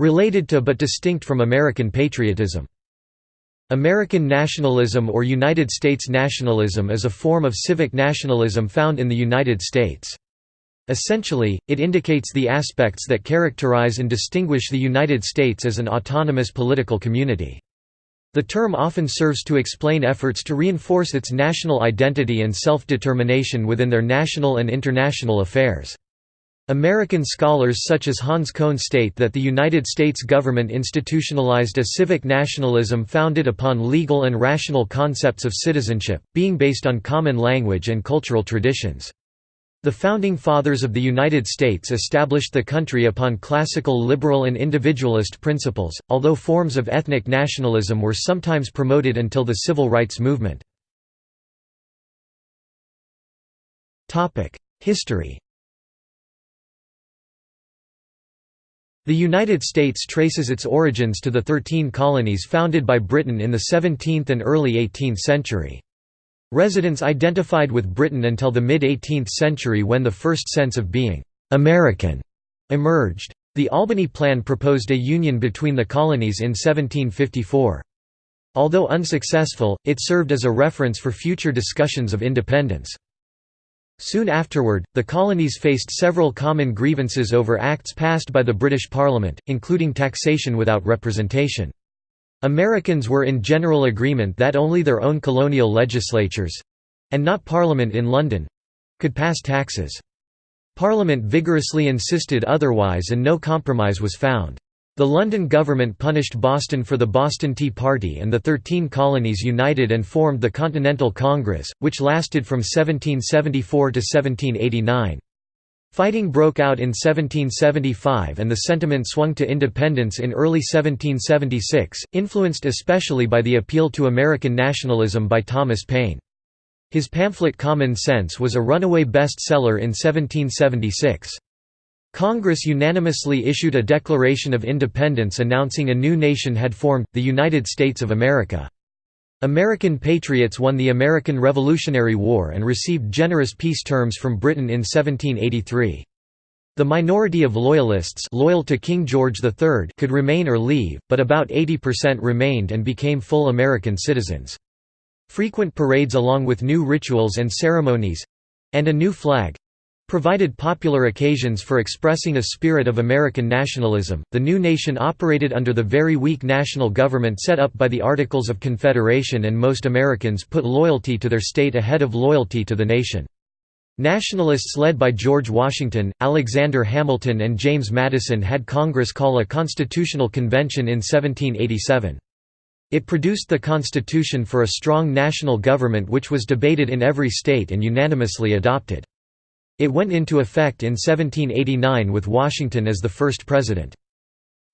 Related to but distinct from American patriotism. American nationalism or United States nationalism is a form of civic nationalism found in the United States. Essentially, it indicates the aspects that characterize and distinguish the United States as an autonomous political community. The term often serves to explain efforts to reinforce its national identity and self-determination within their national and international affairs. American scholars such as Hans Kohn state that the United States government institutionalized a civic nationalism founded upon legal and rational concepts of citizenship, being based on common language and cultural traditions. The Founding Fathers of the United States established the country upon classical liberal and individualist principles, although forms of ethnic nationalism were sometimes promoted until the Civil Rights Movement. History The United States traces its origins to the Thirteen Colonies founded by Britain in the 17th and early 18th century. Residents identified with Britain until the mid-18th century when the first sense of being «American» emerged. The Albany Plan proposed a union between the colonies in 1754. Although unsuccessful, it served as a reference for future discussions of independence. Soon afterward, the colonies faced several common grievances over acts passed by the British Parliament, including taxation without representation. Americans were in general agreement that only their own colonial legislatures—and not Parliament in London—could pass taxes. Parliament vigorously insisted otherwise and no compromise was found. The London government punished Boston for the Boston Tea Party and the Thirteen Colonies united and formed the Continental Congress, which lasted from 1774 to 1789. Fighting broke out in 1775 and the sentiment swung to independence in early 1776, influenced especially by the appeal to American nationalism by Thomas Paine. His pamphlet Common Sense was a runaway bestseller in 1776. Congress unanimously issued a Declaration of Independence announcing a new nation had formed, the United States of America. American patriots won the American Revolutionary War and received generous peace terms from Britain in 1783. The minority of Loyalists loyal to King George III could remain or leave, but about 80% remained and became full American citizens. Frequent parades along with new rituals and ceremonies—and a new flag, provided popular occasions for expressing a spirit of American nationalism. The new nation operated under the very weak national government set up by the Articles of Confederation, and most Americans put loyalty to their state ahead of loyalty to the nation. Nationalists led by George Washington, Alexander Hamilton, and James Madison had Congress call a constitutional convention in 1787. It produced the Constitution for a strong national government which was debated in every state and unanimously adopted. It went into effect in 1789 with Washington as the first president.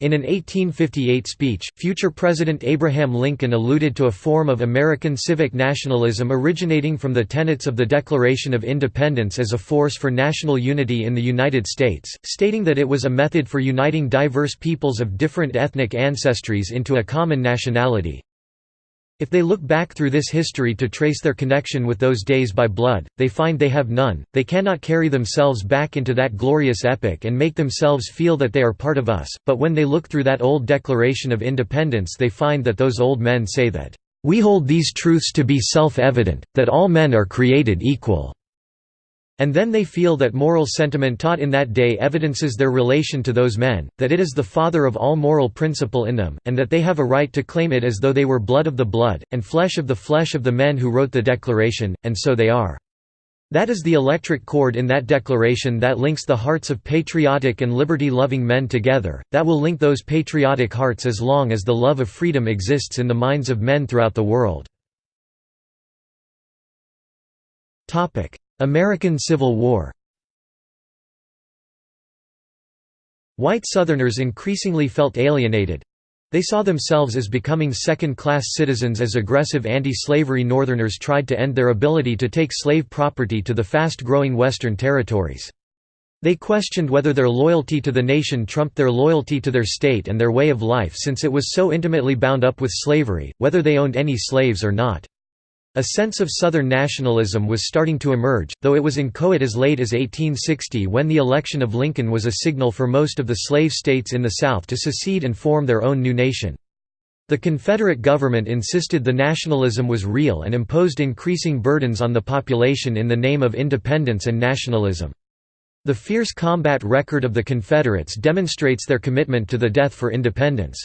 In an 1858 speech, future President Abraham Lincoln alluded to a form of American civic nationalism originating from the tenets of the Declaration of Independence as a force for national unity in the United States, stating that it was a method for uniting diverse peoples of different ethnic ancestries into a common nationality. If they look back through this history to trace their connection with those days by blood, they find they have none, they cannot carry themselves back into that glorious epoch and make themselves feel that they are part of us, but when they look through that old Declaration of Independence they find that those old men say that, "...we hold these truths to be self-evident, that all men are created equal." And then they feel that moral sentiment taught in that day evidences their relation to those men, that it is the father of all moral principle in them, and that they have a right to claim it as though they were blood of the blood, and flesh of the flesh of the men who wrote the Declaration, and so they are. That is the electric cord in that declaration that links the hearts of patriotic and liberty-loving men together, that will link those patriotic hearts as long as the love of freedom exists in the minds of men throughout the world. American Civil War White Southerners increasingly felt alienated. They saw themselves as becoming second-class citizens as aggressive anti-slavery Northerners tried to end their ability to take slave property to the fast-growing Western territories. They questioned whether their loyalty to the nation trumped their loyalty to their state and their way of life since it was so intimately bound up with slavery, whether they owned any slaves or not. A sense of Southern nationalism was starting to emerge, though it was inchoate as late as 1860 when the election of Lincoln was a signal for most of the slave states in the South to secede and form their own new nation. The Confederate government insisted the nationalism was real and imposed increasing burdens on the population in the name of independence and nationalism. The fierce combat record of the Confederates demonstrates their commitment to the death for independence.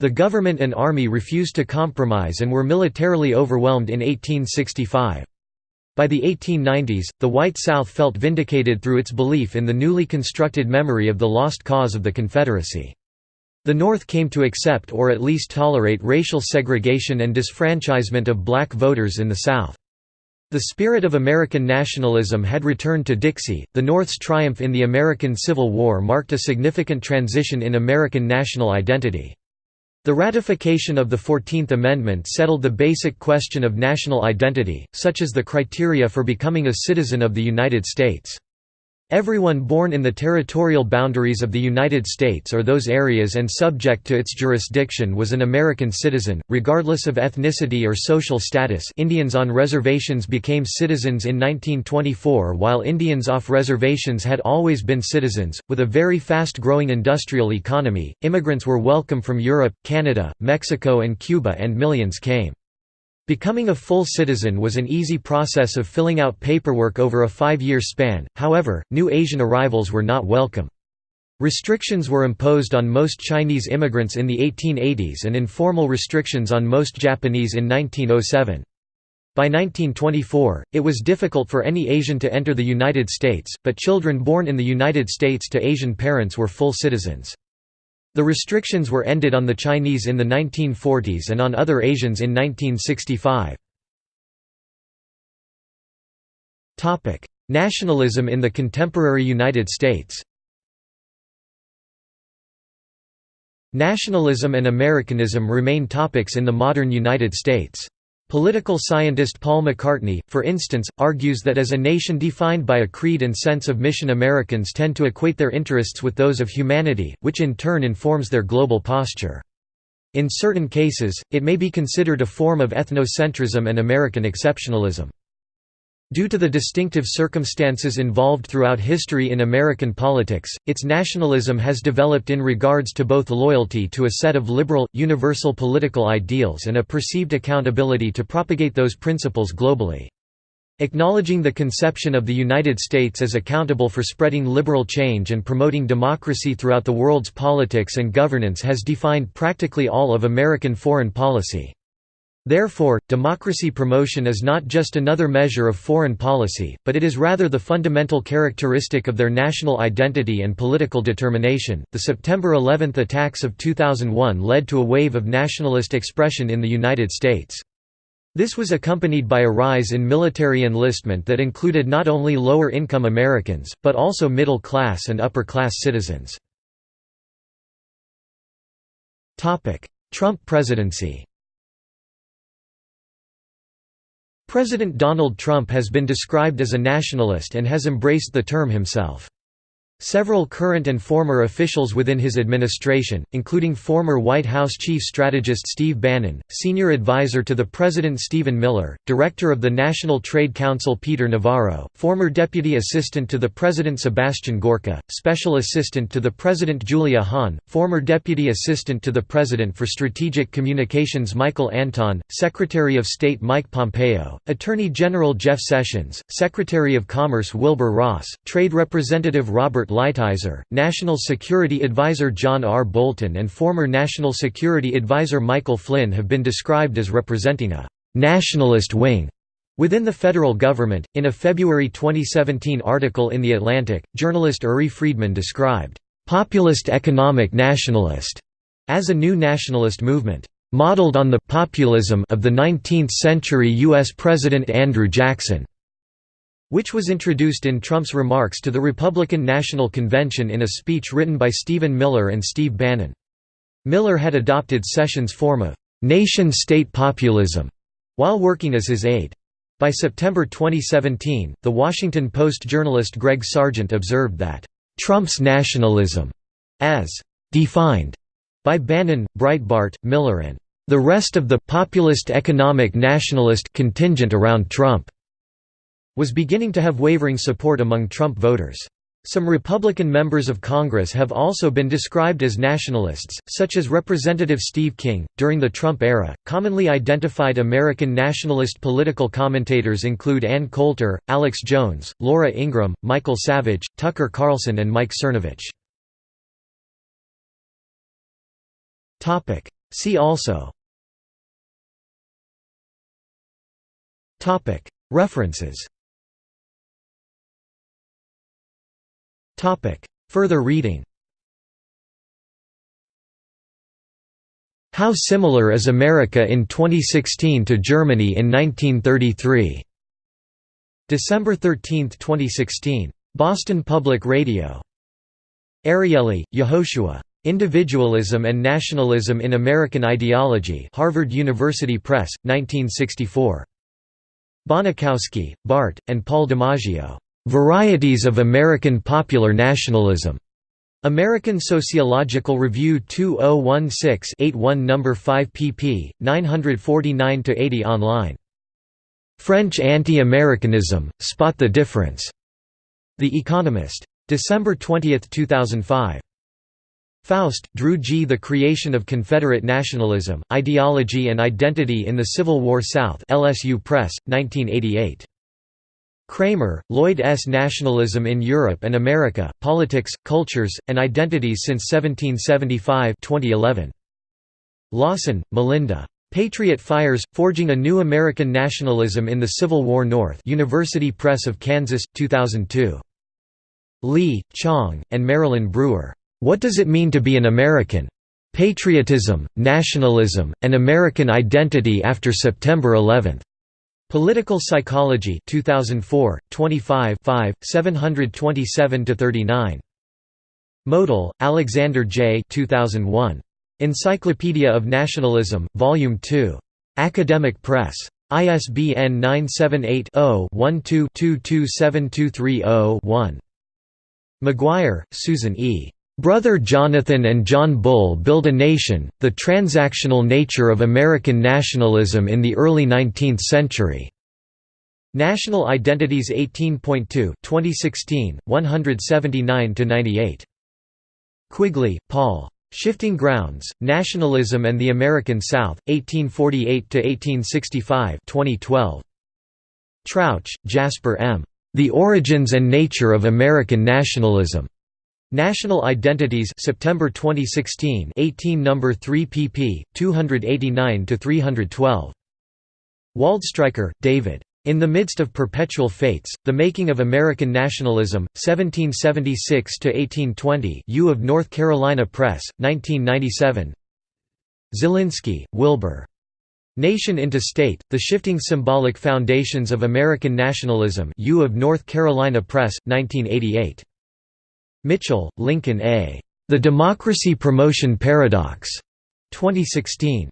The government and army refused to compromise and were militarily overwhelmed in 1865. By the 1890s, the White South felt vindicated through its belief in the newly constructed memory of the lost cause of the Confederacy. The North came to accept or at least tolerate racial segregation and disfranchisement of black voters in the South. The spirit of American nationalism had returned to Dixie. The North's triumph in the American Civil War marked a significant transition in American national identity. The ratification of the Fourteenth Amendment settled the basic question of national identity, such as the criteria for becoming a citizen of the United States. Everyone born in the territorial boundaries of the United States or those areas and subject to its jurisdiction was an American citizen, regardless of ethnicity or social status Indians on reservations became citizens in 1924 while Indians off reservations had always been citizens. With a very fast-growing industrial economy, immigrants were welcome from Europe, Canada, Mexico and Cuba and millions came. Becoming a full citizen was an easy process of filling out paperwork over a five-year span, however, new Asian arrivals were not welcome. Restrictions were imposed on most Chinese immigrants in the 1880s and informal restrictions on most Japanese in 1907. By 1924, it was difficult for any Asian to enter the United States, but children born in the United States to Asian parents were full citizens. The restrictions were ended on the Chinese in the 1940s and on other Asians in 1965. Nationalism in the contemporary United States Nationalism and Americanism remain topics in the modern United States. Political scientist Paul McCartney, for instance, argues that as a nation defined by a creed and sense of mission Americans tend to equate their interests with those of humanity, which in turn informs their global posture. In certain cases, it may be considered a form of ethnocentrism and American exceptionalism. Due to the distinctive circumstances involved throughout history in American politics, its nationalism has developed in regards to both loyalty to a set of liberal, universal political ideals and a perceived accountability to propagate those principles globally. Acknowledging the conception of the United States as accountable for spreading liberal change and promoting democracy throughout the world's politics and governance has defined practically all of American foreign policy. Therefore, democracy promotion is not just another measure of foreign policy, but it is rather the fundamental characteristic of their national identity and political determination. The September 11 attacks of 2001 led to a wave of nationalist expression in the United States. This was accompanied by a rise in military enlistment that included not only lower-income Americans, but also middle-class and upper-class citizens. Trump presidency President Donald Trump has been described as a nationalist and has embraced the term himself. Several current and former officials within his administration, including former White House chief strategist Steve Bannon, senior advisor to the President Stephen Miller, director of the National Trade Council Peter Navarro, former deputy assistant to the President Sebastian Gorka, special assistant to the President Julia Hahn, former deputy assistant to the President for Strategic Communications Michael Anton, Secretary of State Mike Pompeo, Attorney General Jeff Sessions, Secretary of Commerce Wilbur Ross, Trade Representative Robert Lighthizer, National Security Advisor John R. Bolton and former National Security Advisor Michael Flynn have been described as representing a «nationalist wing» within the federal government. In a February 2017 article in The Atlantic, journalist Uri Friedman described «populist economic nationalist» as a new nationalist movement modeled on the populism of the 19th-century U.S. President Andrew Jackson which was introduced in Trump's remarks to the Republican National Convention in a speech written by Stephen Miller and Steve Bannon. Miller had adopted Sessions' form of nation-state populism while working as his aide. By September 2017, The Washington Post journalist Greg Sargent observed that, "...Trump's nationalism," as "...defined," by Bannon, Breitbart, Miller and The rest of the populist economic nationalist contingent around Trump was beginning to have wavering support among Trump voters. Some Republican members of Congress have also been described as nationalists, such as Representative Steve King. During the Trump era, commonly identified American nationalist political commentators include Ann Coulter, Alex Jones, Laura Ingraham, Michael Savage, Tucker Carlson, and Mike Cernovich. Topic. See also. Topic. References. Further reading How Similar is America in 2016 to Germany in 1933? December 13, 2016. Boston Public Radio. Ariely, Yehoshua. Individualism and Nationalism in American Ideology Harvard University Press, 1964. Bonikowski, Bart, and Paul DiMaggio. Varieties of American Popular Nationalism. American Sociological Review 2016-81 No. 5 pp. 949–80 online. French Anti-Americanism, Spot the Difference. The Economist. December 20, 2005. Faust, Drew G. The Creation of Confederate Nationalism, Ideology and Identity in the Civil War South LSU Press, 1988. Kramer, Lloyd S. Nationalism in Europe and America, Politics, Cultures, and Identities since 1775 2011. Lawson, Melinda. Patriot Fires, Forging a New American Nationalism in the Civil War North University Press of Kansas, 2002. Li, Qiong, and Marilyn Brewer. What Does It Mean to Be an American? Patriotism, Nationalism, and American Identity After September 11. Political Psychology 2004, 25 727–39. Motyl, Alexander J. 2001. Encyclopedia of Nationalism, Volume 2. Academic Press. ISBN 978-0-12-227230-1. McGuire, Susan E. Brother Jonathan and John Bull Build a Nation, The Transactional Nature of American Nationalism in the Early Nineteenth Century. National Identities 18.2 2016, 179–98. Quigley, Paul. Shifting Grounds, Nationalism and the American South, 1848–1865 2012. Trautsch, Jasper M. The Origins and Nature of American Nationalism. National Identities September 2016 18 number 3 pp 289 to 312 Waldstreicher David. In the Midst of Perpetual Fetes The Making of American Nationalism 1776 to 1820 U of North Carolina Press 1997 Zelinsky Wilbur. Nation into State The Shifting Symbolic Foundations of American Nationalism. U of North Carolina Press 1988 Mitchell, Lincoln A. The Democracy Promotion Paradox. 2016.